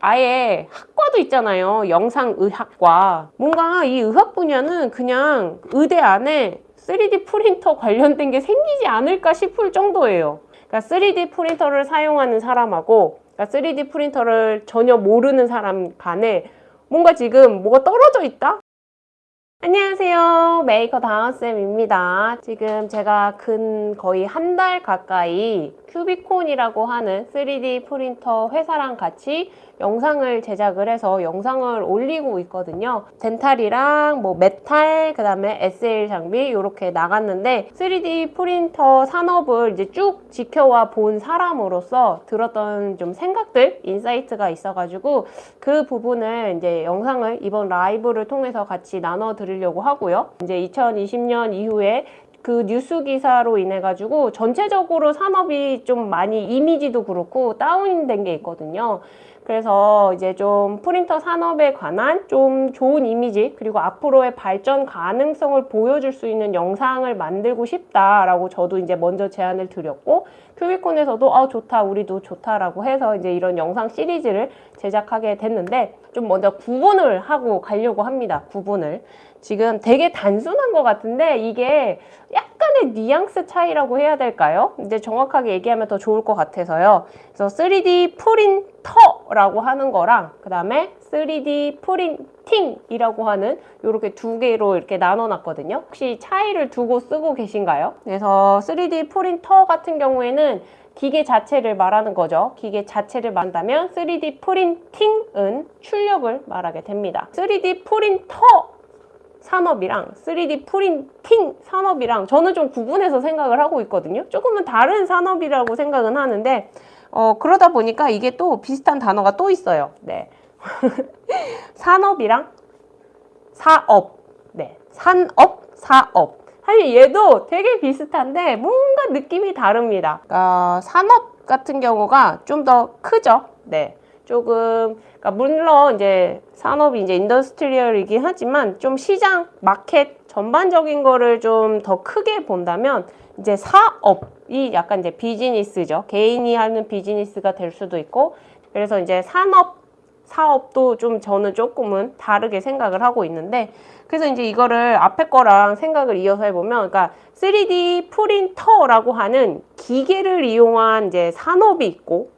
아예 학과도 있잖아요. 영상의학과. 뭔가 이 의학 분야는 그냥 의대 안에 3D 프린터 관련된 게 생기지 않을까 싶을 정도예요. 그러니까 3D 프린터를 사용하는 사람하고 그러니까 3D 프린터를 전혀 모르는 사람 간에 뭔가 지금 뭐가 떨어져 있다? 안녕하세요. 메이커 다은쌤입니다. 지금 제가 근 거의 한 달 가까이 큐비콘이라고 하는 3D 프린터 회사랑 같이 영상을 제작을 해서 영상을 올리고 있거든요. dental이랑 뭐 메탈, 그 다음에 SL 장비 이렇게 나갔는데 3D 프린터 산업을 이제 쭉 지켜와 본 사람으로서 들었던 좀 생각들, insight가 있어가지고 그 부분을 이제 영상을 이번 라이브를 통해서 같이 나눠 드리려고 하고요. 이제 2020년 이후에 그 뉴스 기사로 인해 가지고 전체적으로 산업이 좀 많이 이미지도 그렇고 다운된 게 있거든요. 그래서 이제 좀 프린터 산업에 관한 좀 좋은 이미지 그리고 앞으로의 발전 가능성을 보여줄 수 있는 영상을 만들고 싶다라고 저도 이제 먼저 제안을 드렸고 큐비콘에서도 아 좋다 우리도 좋다라고 해서 이제 이런 영상 시리즈를 제작하게 됐는데 좀 먼저 구분을 하고 가려고 합니다. 구분을. 지금 되게 단순한 것 같은데 이게 약간의 뉘앙스 차이라고 해야 될까요? 이제 정확하게 얘기하면 더 좋을 것 같아서요. 그래서 3D 프린터라고 하는 거랑 그 다음에 3D 프린팅이라고 하는 이렇게 두 개로 이렇게 나눠놨거든요. 혹시 차이를 두고 쓰고 계신가요? 그래서 3D 프린터 같은 경우에는 기계 자체를 말하는 거죠. 기계 자체를 말한다면 3D 프린팅은 출력을 말하게 됩니다. 3D 프린터 산업이랑 3D 프린팅 산업이랑 저는 좀 구분해서 생각을 하고 있거든요. 조금은 다른 산업이라고 생각은 하는데 어, 그러다 보니까 이게 또 비슷한 단어가 또 있어요. 네. 산업이랑 사업. 네. 산업, 사업. 사실 얘도 되게 비슷한데 뭔가 느낌이 다릅니다. 어, 산업 같은 경우가 좀 더 크죠. 네. 조금 그러니까 물론 이제 산업이 이제 industrial이긴 하지만 좀 시장 마켓 전반적인 거를 좀 더 크게 본다면 이제 사업이 약간 이제 비즈니스죠. 개인이 하는 비즈니스가 될 수도 있고 그래서 이제 산업 사업도 좀 저는 조금은 다르게 생각을 하고 있는데 그래서 이제 이거를 앞에 거랑 생각을 이어서 해보면 그러니까 3D 프린터라고 하는 기계를 이용한 이제 산업이 있고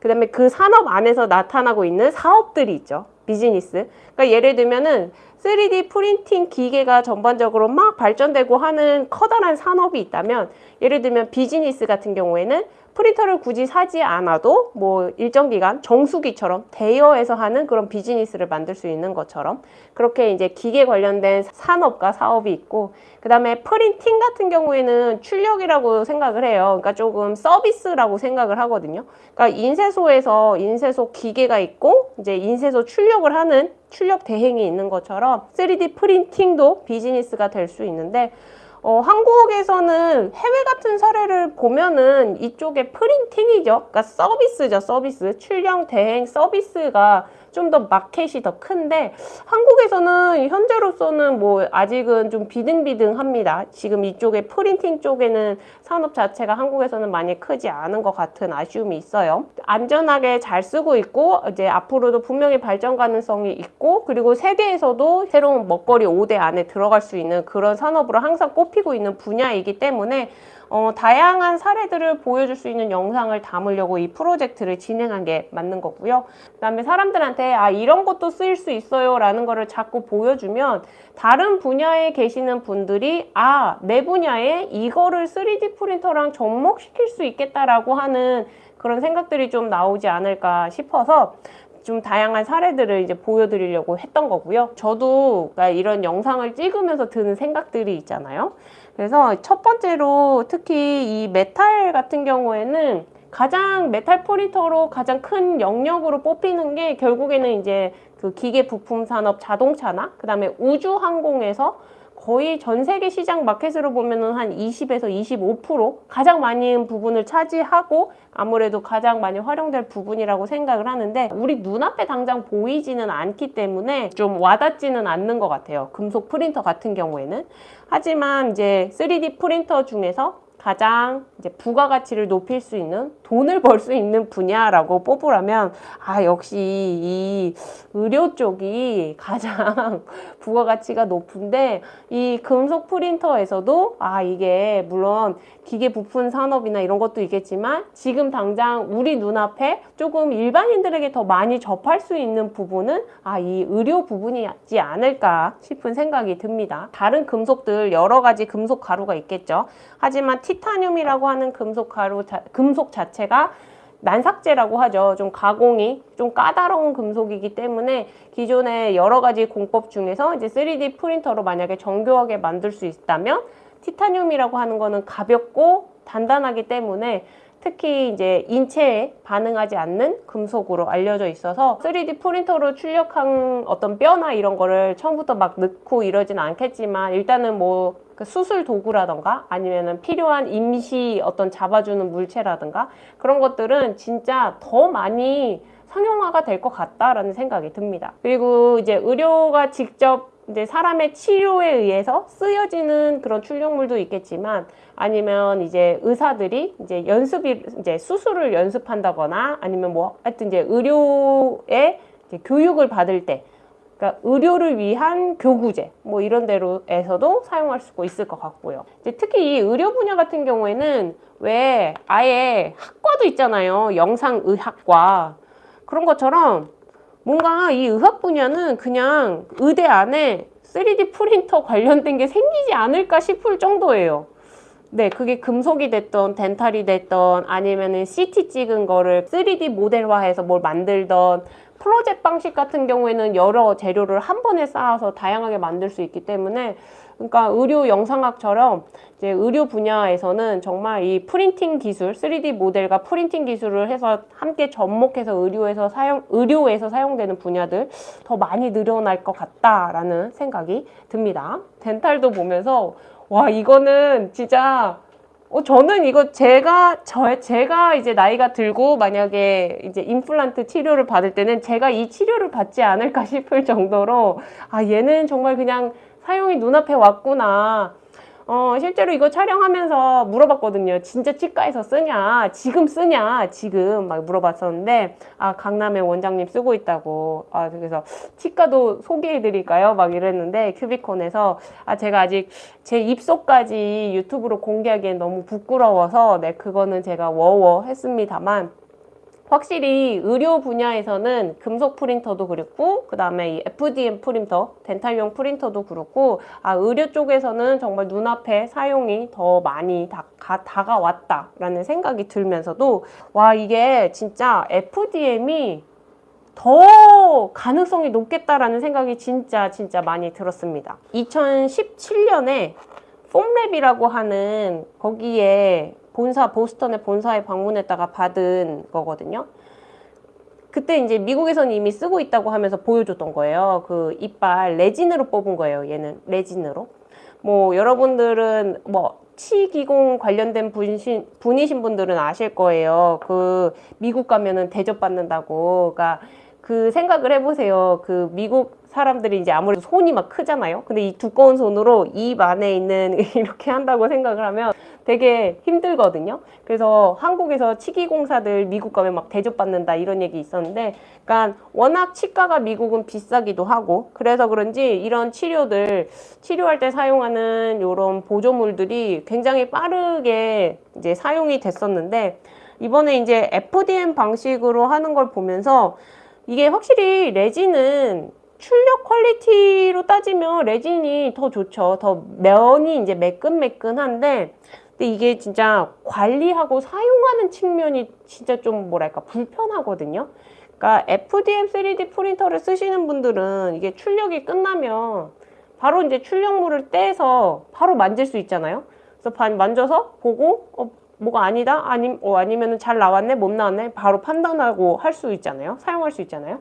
그 다음에 그 산업 안에서 나타나고 있는 사업들이 있죠. 비즈니스. 그러니까 예를 들면은 3D 프린팅 기계가 전반적으로 막 발전되고 하는 커다란 산업이 있다면 예를 들면 비즈니스 같은 경우에는 프린터를 굳이 사지 않아도 뭐 일정 기간 정수기처럼 대여해서 하는 그런 비즈니스를 만들 수 있는 것처럼 그렇게 이제 기계 관련된 산업과 사업이 있고 그 다음에 프린팅 같은 경우에는 출력이라고 생각을 해요. 그러니까 조금 서비스라고 생각을 하거든요. 그러니까 인쇄소에서 인쇄소 기계가 있고 이제 인쇄소 출력을 하는 출력 대행이 있는 것처럼 3D 프린팅도 비즈니스가 될 수 있는데 어, 한국에서는 해외 같은 사례를 보면은 이쪽에 프린팅이죠. 그러니까 서비스죠, 서비스. 출력 대행 서비스가 좀 더 마켓이 더 큰데 한국에서는 현재로서는 뭐 아직은 좀 비등비등합니다. 지금 이쪽에 프린팅 쪽에는 산업 자체가 한국에서는 많이 크지 않은 것 같은 아쉬움이 있어요. 안전하게 잘 쓰고 있고 이제 앞으로도 분명히 발전 가능성이 있고 그리고 세계에서도 새로운 먹거리 5대 안에 들어갈 수 있는 그런 산업으로 항상 꼽히고 있는 분야이기 때문에 어, 다양한 사례들을 보여줄 수 있는 영상을 담으려고 이 프로젝트를 진행한 게 맞는 거고요. 그 다음에 사람들한테 아 이런 것도 쓰일 수 있어요 라는 거를 자꾸 보여주면 다른 분야에 계시는 분들이 아 내 분야에 이거를 3D 프린터랑 접목시킬 수 있겠다라고 하는 그런 생각들이 좀 나오지 않을까 싶어서 좀 다양한 사례들을 이제 보여드리려고 했던 거고요. 저도 그러니까 이런 영상을 찍으면서 드는 생각들이 있잖아요. 그래서 첫 번째로 특히 이 메탈 같은 경우에는 가장 메탈 프린터로 가장 큰 영역으로 뽑히는 게 결국에는 이제 그 기계 부품 산업 자동차나 그 다음에 우주 항공에서 거의 전 세계 시장 마켓으로 보면은 한 20에서 25% 가장 많은 부분을 차지하고 아무래도 가장 많이 활용될 부분이라고 생각을 하는데 우리 눈앞에 당장 보이지는 않기 때문에 좀 와닿지는 않는 것 같아요. 금속 프린터 같은 경우에는. 하지만 이제 3D 프린터 중에서 가장 이제 부가가치를 높일 수 있는 돈을 벌 수 있는 분야라고 뽑으라면 아 역시 이 의료 쪽이 가장 부가가치가 높은데 이 금속 프린터에서도 아 이게 물론 기계 부품 산업이나 이런 것도 있겠지만 지금 당장 우리 눈앞에 조금 일반인들에게 더 많이 접할 수 있는 부분은 아 이 의료 부분이지 않을까 싶은 생각이 듭니다. 다른 금속들 여러 가지 금속 가루가 있겠죠. 하지만 티타늄이라고 하는 금속 가루 자, 금속 자체가 난삭제라고 하죠. 좀 가공이 좀 까다로운 금속이기 때문에 기존의 여러 가지 공법 중에서 이제 3D 프린터로 만약에 정교하게 만들 수 있다면 티타늄이라고 하는 거는 가볍고 단단하기 때문에 특히 이제 인체에 반응하지 않는 금속으로 알려져 있어서 3D 프린터로 출력한 어떤 뼈나 이런 거를 처음부터 막 넣고 이러진 않겠지만 일단은 뭐 그 수술 도구라던가 아니면은 필요한 임시 어떤 잡아주는 물체라든가 그런 것들은 진짜 더 많이 상용화가 될 것 같다라는 생각이 듭니다. 그리고 이제 의료가 직접 이제 사람의 치료에 의해서 쓰여지는 그런 출력물도 있겠지만 아니면 이제 의사들이 이제 연습이 이제 수술을 연습한다거나 아니면 뭐 하여튼 이제 의료의 이제 교육을 받을 때 그러니까 의료를 위한 교구제 뭐 이런 데로에서도 사용할 수 있을 것 같고요. 특히 이 의료 분야 같은 경우에는 왜 아예 학과도 있잖아요. 영상의학과 그런 것처럼 뭔가 이 의학 분야는 그냥 의대 안에 3D 프린터 관련된 게 생기지 않을까 싶을 정도예요. 네, 그게 금속이 됐던 덴탈이 됐던 아니면은 CT 찍은 거를 3D 모델화해서 뭘 만들던 프로젝트 방식 같은 경우에는 여러 재료를 한 번에 쌓아서 다양하게 만들 수 있기 때문에 그러니까 의료 영상학처럼 이제 의료 분야에서는 정말 이 프린팅 기술, 3D 모델과 프린팅 기술을 해서 함께 접목해서 의료에서 사용 의료에서 사용되는 분야들 더 많이 늘어날 것 같다라는 생각이 듭니다. 덴탈도 보면서 와 이거는 진짜 어, 저는 이거 제가, 저, 제가 이제 나이가 들고 만약에 이제 임플란트 치료를 받을 때는 제가 이 치료를 받지 않을까 싶을 정도로 아, 얘는 정말 그냥 사용이 눈앞에 왔구나. 어, 실제로 이거 촬영하면서 물어봤거든요. 진짜 치과에서 쓰냐? 지금 쓰냐? 지금 막 물어봤었는데, 아, 강남의 원장님 쓰고 있다고. 아, 그래서 치과도 소개해드릴까요? 막 이랬는데, 큐비콘에서, 아, 제가 아직 제 입소까지 유튜브로 공개하기엔 너무 부끄러워서, 네, 그거는 제가 워워 했습니다만, 확실히 의료 분야에서는 금속 프린터도 그렇고 그 다음에 이 FDM 프린터, 덴탈용 프린터도 그렇고 아 의료 쪽에서는 정말 눈앞에 사용이 더 많이 다, 가, 다가왔다라는 생각이 들면서도 와 이게 진짜 FDM이 더 가능성이 높겠다라는 생각이 진짜 진짜 많이 들었습니다. 2017년에 폼랩이라고 하는 거기에 본사 보스턴의 본사에 방문했다가 받은 거거든요. 그때 이제 미국에서는 이미 쓰고 있다고 하면서 보여줬던 거예요. 그 이빨 레진으로 뽑은 거예요. 얘는 레진으로. 뭐 여러분들은 뭐 치기공 관련된 분신, 분이신 분들은 아실 거예요. 그 미국 가면은 대접받는다고. 그러니까 그 생각을 해보세요. 그 미국 사람들이 이제 아무래도 손이 막 크잖아요. 근데 이 두꺼운 손으로 입 안에 있는 이렇게 한다고 생각을 하면 되게 힘들거든요. 그래서 한국에서 치기공사들 미국 가면 막 대접받는다 이런 얘기 있었는데 그러니까 워낙 치과가 미국은 비싸기도 하고 그래서 그런지 이런 치료들 치료할 때 사용하는 이런 보조물들이 굉장히 빠르게 이제 사용이 됐었는데 이번에 이제 FDM 방식으로 하는 걸 보면서 이게 확실히 레진은 출력 퀄리티로 따지면 레진이 더 좋죠. 더 면이 이제 매끈매끈한데 근데 이게 진짜 관리하고 사용하는 측면이 진짜 좀 뭐랄까 불편하거든요. 그러니까 FDM 3D 프린터를 쓰시는 분들은 이게 출력이 끝나면 바로 이제 출력물을 떼서 바로 만질 수 있잖아요. 그래서 만져서 보고 어, 뭐가 아니다? 아니 어, 아니면은 잘 나왔네? 못 나왔네? 바로 판단하고 할 수 있잖아요. 사용할 수 있잖아요.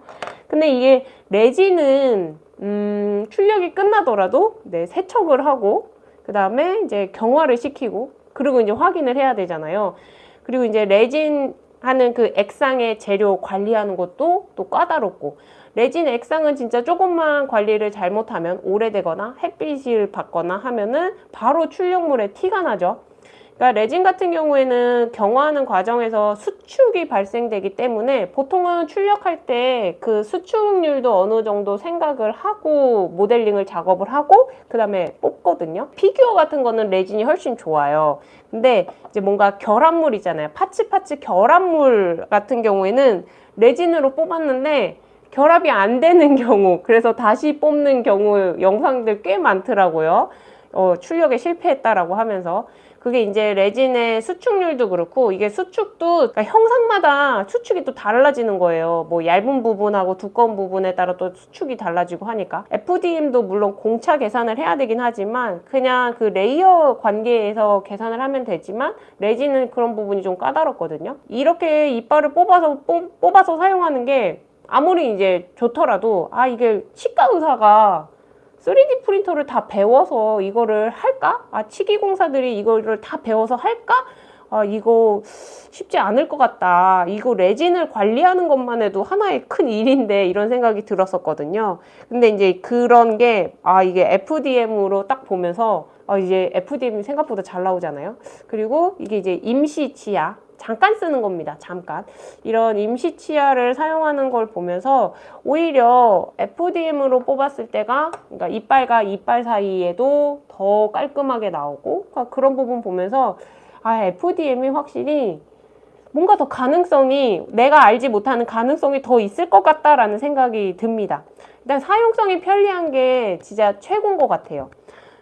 근데 이게 레진은 음, 출력이 끝나더라도 네, 세척을 하고 그 다음에 이제 경화를 시키고 그리고 이제 확인을 해야 되잖아요. 그리고 이제 레진 하는 그 액상의 재료 관리하는 것도 또 까다롭고 레진 액상은 진짜 조금만 관리를 잘못하면 오래되거나 햇빛을 받거나 하면은 바로 출력물에 티가 나죠 그러니까 레진 같은 경우에는 경화하는 과정에서 수축이 발생되기 때문에 보통은 출력할 때 그 수축률도 어느 정도 생각을 하고 모델링을 작업을 하고 그 다음에 뽑거든요. 피규어 같은 거는 레진이 훨씬 좋아요. 근데 이제 뭔가 결합물이잖아요. parts parts 결합물 같은 경우에는 레진으로 뽑았는데 결합이 안 되는 경우 그래서 다시 뽑는 경우 영상들 꽤 많더라고요. 어, 출력에 실패했다라고 하면서 그게 이제 레진의 수축률도 그렇고 이게 수축도 그러니까 형상마다 수축이 또 달라지는 거예요. 뭐 얇은 부분하고 두꺼운 부분에 따라 또 수축이 달라지고 하니까 FDM도 물론 공차 계산을 해야 되긴 하지만 그냥 그 layer 관계에서 계산을 하면 되지만 레진은 그런 부분이 좀 까다롭거든요. 이렇게 이빨을 뽑아서 뽑, 뽑아서 사용하는 게 아무리 이제 좋더라도 아 이게 치과 의사가 3D 프린터를 다 배워서 이거를 할까? 아 치기 공사들이 이거를 다 배워서 할까? 아 이거 쉽지 않을 것 같다. 이거 레진을 관리하는 것만 해도 하나의 큰 일인데 이런 생각이 들었었거든요. 근데 이제 그런 게 아 이게 FDM으로 딱 보면서 아 이제 FDM이 생각보다 잘 나오잖아요. 그리고 이게 이제 임시 치아 잠깐 쓰는 겁니다. 잠깐. 이런 임시 치아를 사용하는 걸 보면서 오히려 FDM으로 뽑았을 때가 그러니까 이빨과 이빨 사이에도 더 깔끔하게 나오고 그러니까 그런 부분 보면서 아 FDM이 확실히 뭔가 더 가능성이 내가 알지 못하는 가능성이 더 있을 것 같다라는 생각이 듭니다. 일단 사용성이 편리한 게 진짜 최고인 것 같아요.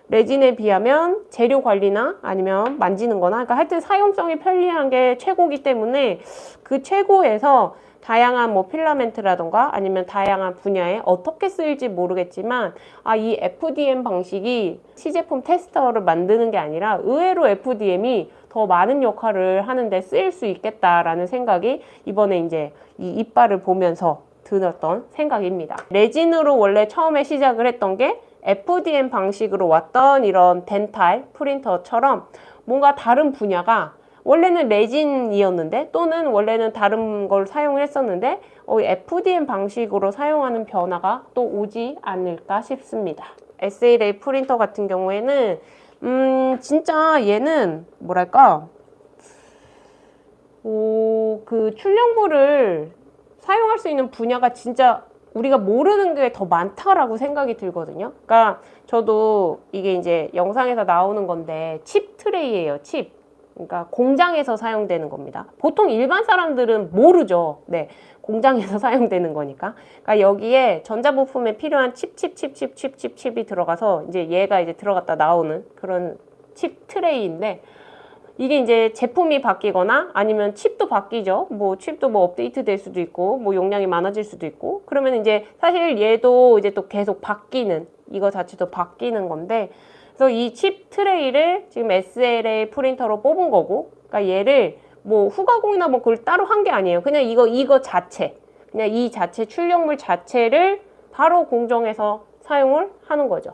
레진에 비하면 재료 관리나 아니면 만지는 거나 그러니까 하여튼 사용성이 편리한 게 최고기 때문에 그 최고에서 다양한 뭐 필라멘트라던가 아니면 다양한 분야에 어떻게 쓰일지 모르겠지만 아 이 FDM 방식이 시제품 테스터를 만드는 게 아니라 의외로 FDM이 더 많은 역할을 하는데 쓰일 수 있겠다라는 생각이 이번에 이제 이 이빨을 보면서 들었던 생각입니다. 레진으로 원래 처음에 시작을 했던 게 FDM 방식으로 왔던 이런 덴탈 프린터처럼 뭔가 다른 분야가 원래는 레진이었는데 또는 원래는 다른 걸 사용을 했었는데 어, FDM 방식으로 사용하는 변화가 또 오지 않을까 싶습니다. SLA 프린터 같은 경우에는 음 진짜 얘는 뭐랄까 오, 그 출력물을 사용할 수 있는 분야가 진짜 우리가 모르는 게 더 많다라고 생각이 들거든요. 그러니까 저도 이게 이제 영상에서 나오는 건데 칩 트레이예요. 칩. 그러니까 공장에서 사용되는 겁니다. 보통 일반 사람들은 모르죠. 네. 공장에서 사용되는 거니까. 그러니까 여기에 전자부품에 필요한 칩, 칩, 칩, 칩, 칩, 칩, 칩이 들어가서 이제 얘가 이제 들어갔다 나오는 그런 칩 트레이인데 이게 이제 제품이 바뀌거나 아니면 칩도 바뀌죠. 뭐 칩도 뭐 업데이트 될 수도 있고 뭐 용량이 많아질 수도 있고 그러면 이제 사실 얘도 이제 또 계속 바뀌는 이거 자체도 바뀌는 건데 그래서 이 칩 트레이를 지금 SLA 프린터로 뽑은 거고 그러니까 얘를 뭐 후가공이나 뭐 그걸 따로 한 게 아니에요. 그냥 이거 이거 자체 그냥 이 자체 출력물 자체를 바로 공정해서 사용을 하는 거죠.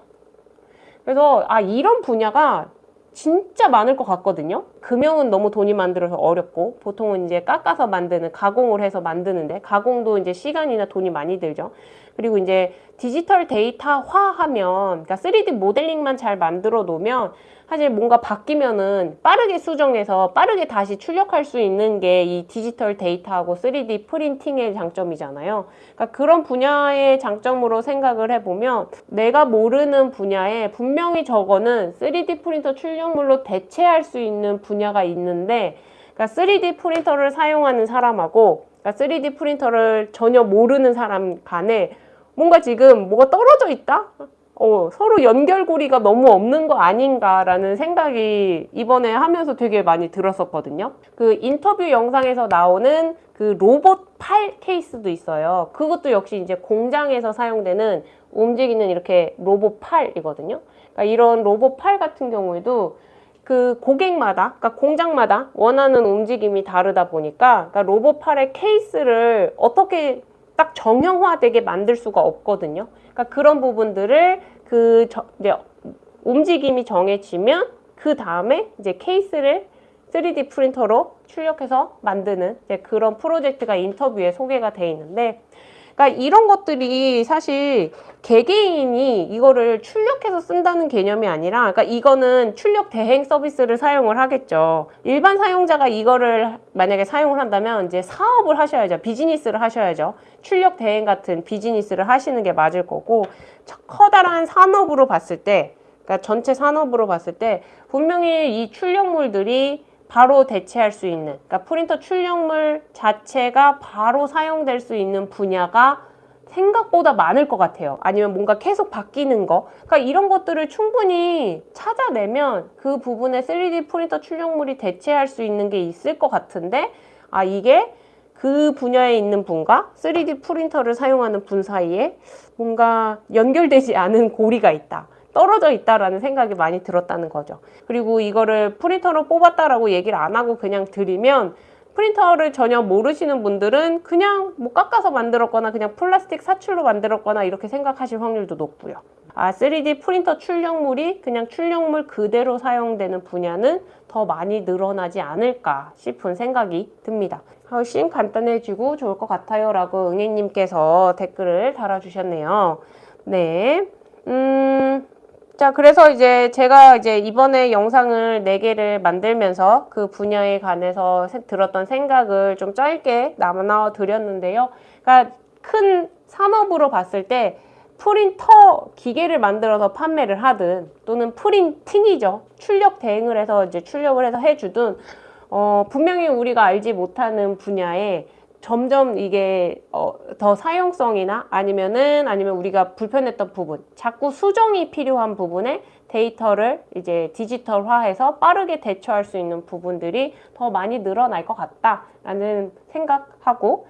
그래서 아 이런 분야가 진짜 많을 것 같거든요. 금형은 너무 돈이 만들어서 어렵고 보통은 이제 깎아서 만드는 가공을 해서 만드는데 가공도 이제 시간이나 돈이 많이 들죠. 그리고 이제 디지털 데이터화하면 그러니까 3D 모델링만 잘 만들어 놓으면 사실 뭔가 바뀌면은 빠르게 수정해서 빠르게 다시 출력할 수 있는 게 이 디지털 데이터하고 3D 프린팅의 장점이잖아요. 그러니까 그런 분야의 장점으로 생각을 해보면 내가 모르는 분야에 분명히 저거는 3D 프린터 출력물로 대체할 수 있는 분야가 있는데 그러니까 3D 프린터를 사용하는 사람하고 그러니까 3D 프린터를 전혀 모르는 사람 간에 뭔가 지금 뭐가 떨어져 있다? 어, 서로 연결고리가 너무 없는 거 아닌가라는 생각이 이번에 하면서 되게 많이 들었었거든요. 그 인터뷰 영상에서 나오는 그 로봇 팔 케이스도 있어요. 그것도 역시 이제 공장에서 사용되는 움직이는 이렇게 로봇 팔이거든요. 그러니까 이런 로봇 팔 같은 경우에도 그 고객마다, 그러니까 공장마다 원하는 움직임이 다르다 보니까 그러니까 로봇 팔의 케이스를 어떻게 딱 정형화되게 만들 수가 없거든요. 그러니까 그런 부분들을 그 저, 이제 움직임이 정해지면 그 다음에 이제 케이스를 3D 프린터로 출력해서 만드는 그런 프로젝트가 인터뷰에 소개가 돼 있는데 그러니까 이런 것들이 사실 개개인이 이거를 출력해서 쓴다는 개념이 아니라 그러니까 이거는 출력 대행 서비스를 사용을 하겠죠. 일반 사용자가 이거를 만약에 사용을 한다면 이제 사업을 하셔야죠. 비즈니스를 하셔야죠. 출력 대행 같은 비즈니스를 하시는 게 맞을 거고 커다란 산업으로 봤을 때 그러니까 전체 산업으로 봤을 때 분명히 이 출력물들이 바로 대체할 수 있는 그러니까 프린터 출력물 자체가 바로 사용될 수 있는 분야가 생각보다 많을 것 같아요. 아니면 뭔가 계속 바뀌는 거. 그러니까 이런 것들을 충분히 찾아내면 그 부분에 3D 프린터 출력물이 대체할 수 있는 게 있을 것 같은데 아 이게 그 분야에 있는 분과 3D 프린터를 사용하는 분 사이에 뭔가 연결되지 않은 고리가 있다. 떨어져 있다라는 생각이 많이 들었다는 거죠. 그리고 이거를 프린터로 뽑았다라고 얘기를 안 하고 그냥 드리면 프린터를 전혀 모르시는 분들은 그냥 뭐 깎아서 만들었거나 그냥 플라스틱 사출로 만들었거나 이렇게 생각하실 확률도 높고요. 아, 3D 프린터 출력물이 그냥 출력물 그대로 사용되는 분야는 더 많이 늘어나지 않을까 싶은 생각이 듭니다. 훨씬 간단해지고 좋을 것 같아요 라고 응애님께서 댓글을 달아주셨네요. 네. 음, 자, 그래서 이제 제가 이제 이번에 영상을 4개를 만들면서 그 분야에 관해서 세- 들었던 생각을 좀 짧게 나눠 드렸는데요. 그러니까 큰 산업으로 봤을 때 프린터 기계를 만들어서 판매를 하든 또는 프린팅이죠. 출력 대행을 해서 이제 출력을 해서 해주든 어, 분명히 우리가 알지 못하는 분야에 점점 이게 어, 더 사용성이나 아니면은 아니면 우리가 불편했던 부분, 자꾸 수정이 필요한 부분에 데이터를 이제 디지털화해서 빠르게 대처할 수 있는 부분들이 더 많이 늘어날 것 같다라는 생각하고